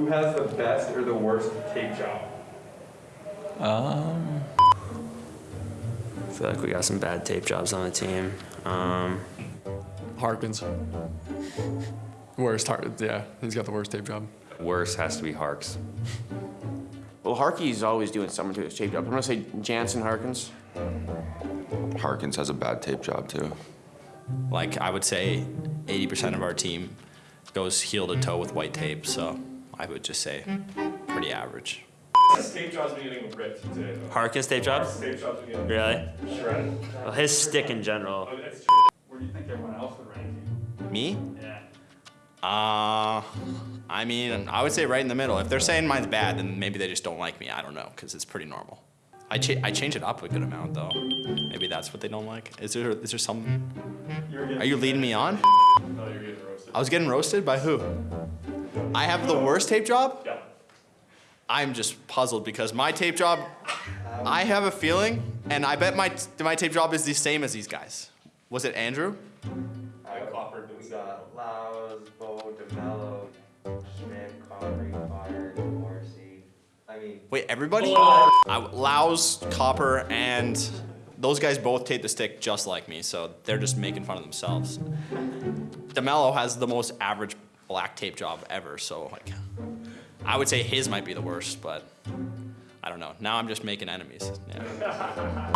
Who has the best or the worst tape job? Um, I feel like we got some bad tape jobs on the team. Um, Harkins. Worst, Har- yeah, he's got the worst tape job. worst has to be Harks. Well, Harkey's always doing something to his tape job. I'm gonna say Jansen Harkins. Harkins has a bad tape job too. like I would say 80% of our team goes heel to toe with white tape, so I would just say pretty average. His tape job's been getting ripped today, though. Harkins tape jobs? His tape job's been getting Really? shredded. Well, his stick in general. Oh, true. Where do you think everyone else would rank you? Me? Yeah. Uh, I mean, I would say right in the middle. If they're saying mine's bad, then maybe they just don't like me. I don't know, because it's pretty normal. I, cha- I change it up a good amount, though. Maybe that's what they don't like. Is there, is there some... Are you leading me on? No, you're getting roasted. I was getting roasted by who? I have the worst tape job? Yeah. I'm just puzzled because my tape job, I have a feeling, and I bet my, my tape job is the same as these guys. Was it Andrew? I coppered We got Laos, Bo, DeMelo, Schmidt, Connery, Connor, Morrissey. I mean, Wait, everybody? I, Laos, Copper, and those guys both tape the stick just like me, so they're just making fun of themselves. DeMelo has the most average black tape job ever, so like, I would say his might be the worst, but I don't know. Now I'm just making enemies. Yeah.